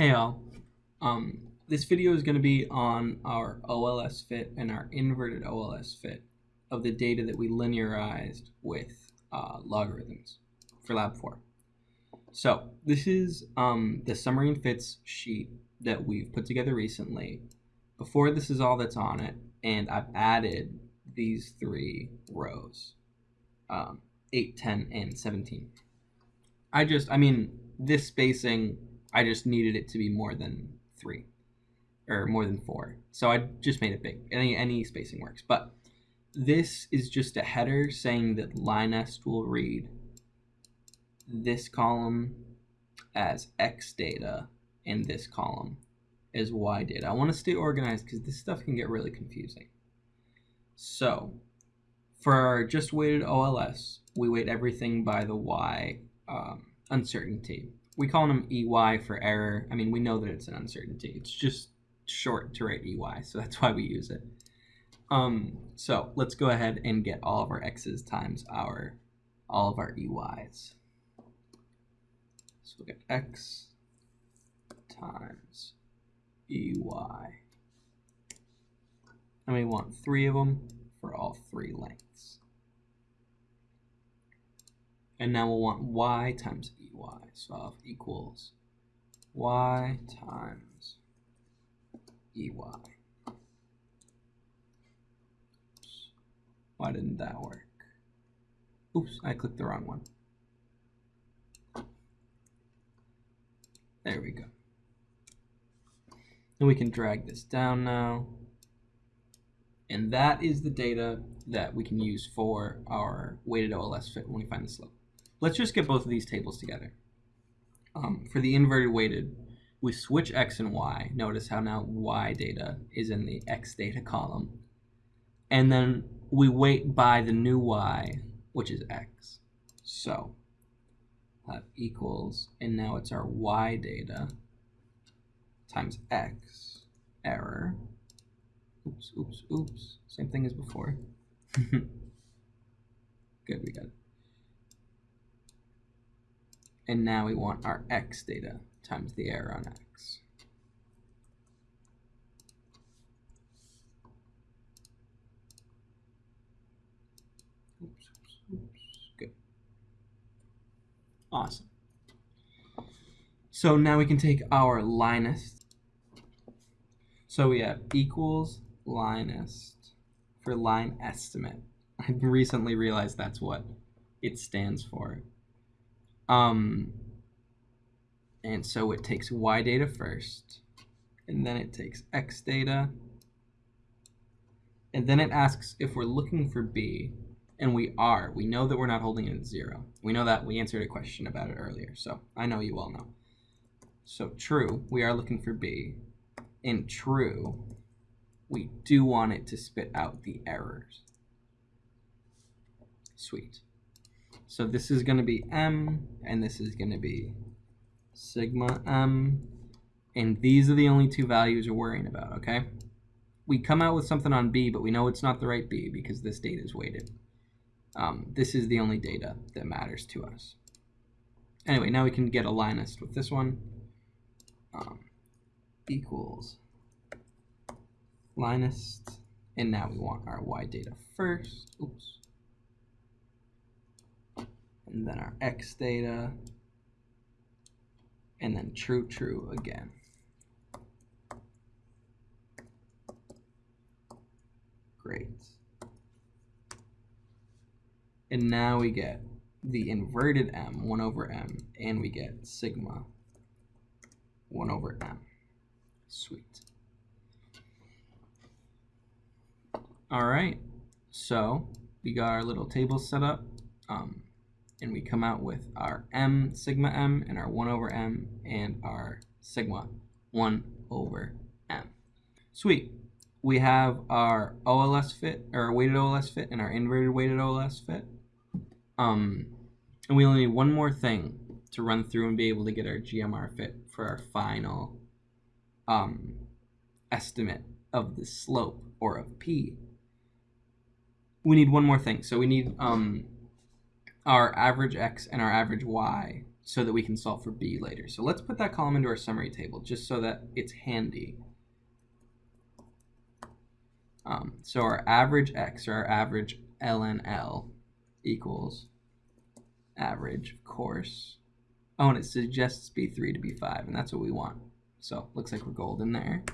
Hey all. Um, this video is going to be on our OLS fit and our inverted OLS fit of the data that we linearized with uh, logarithms for lab 4. So this is um, the summary and fits sheet that we've put together recently. Before this is all that's on it, and I've added these three rows, um, 8, 10, and 17. I just, I mean, this spacing I just needed it to be more than three or more than four. So I just made it big. Any any spacing works. But this is just a header saying that LINEST will read this column as X data and this column as Y data. I want to stay organized because this stuff can get really confusing. So for our just weighted OLS, we weight everything by the Y um, uncertainty we call them EY for error. I mean, we know that it's an uncertainty. It's just short to write EY, so that's why we use it. Um, so let's go ahead and get all of our x's times our all of our EYs. So we'll get x times EY. And we want three of them for all three lengths. And now we'll want y times ey. So I'll have equals y times ey. Why didn't that work? Oops, I clicked the wrong one. There we go. And we can drag this down now. And that is the data that we can use for our weighted OLS fit when we find the slope. Let's just get both of these tables together. Um, for the inverted weighted, we switch x and y. Notice how now y data is in the x data column. And then we weight by the new y, which is x. So that equals, and now it's our y data times x, error. Oops, oops, oops. Same thing as before. Good, we got it. And now we want our x data times the error on x. Oops, oops, oops. Good. Awesome. So now we can take our LINEST. So we have equals LINEST for line estimate. I recently realized that's what it stands for. Um, and so it takes y data first, and then it takes x data, and then it asks if we're looking for b, and we are. We know that we're not holding it at zero. We know that we answered a question about it earlier, so I know you all know. So true, we are looking for b. and true, we do want it to spit out the errors. Sweet. So this is going to be m, and this is going to be sigma m. And these are the only two values we're worrying about, okay? We come out with something on b, but we know it's not the right b because this data is weighted. Um, this is the only data that matters to us. Anyway, now we can get a LINEST with this one. Um, equals LINEST. And now we want our y data first. Oops and then our x data, and then true, true again. Great. And now we get the inverted m, 1 over m, and we get sigma 1 over m. Sweet. All right, so we got our little table set up. Um, and we come out with our m sigma m and our 1 over m and our sigma 1 over m. Sweet. We have our OLS fit, or weighted OLS fit, and our inverted weighted OLS fit. Um, and we only need one more thing to run through and be able to get our GMR fit for our final um, estimate of the slope or of P. We need one more thing. So we need um, our average x and our average y so that we can solve for b later. So let's put that column into our summary table just so that it's handy. Um, so our average x, or our average ln L, equals average, of course. Oh, and it suggests B3 to B5, and that's what we want. So looks like we're golden there.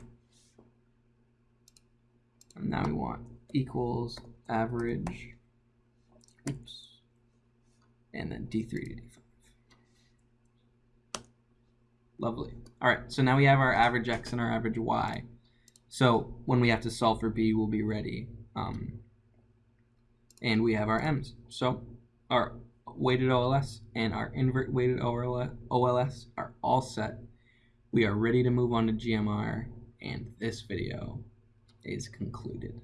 And now we want equals average, oops, and then D3 to D5. Lovely. All right, so now we have our average x and our average y. So when we have to solve for b, we'll be ready. Um, and we have our m's. So our weighted OLS and our invert weighted OLS are all set. We are ready to move on to GMR, and this video is concluded.